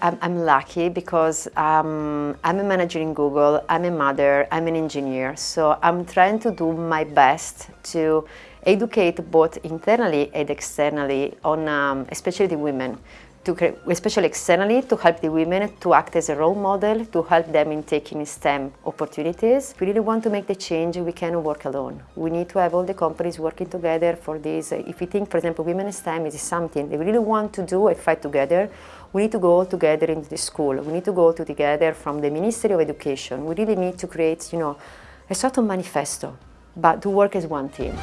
I'm, I'm lucky because um, I'm a manager in Google, I'm a mother, I'm an engineer, so I'm trying to do my best to educate both internally and externally on um, especially the women to, especially externally, to help the women to act as a role model, to help them in taking STEM opportunities. If we really want to make the change, we cannot work alone. We need to have all the companies working together for this. If we think, for example, women STEM is something they really want to do and fight together, we need to go all together into the school. We need to go together from the Ministry of Education. We really need to create, you know, a sort of manifesto, but to work as one team.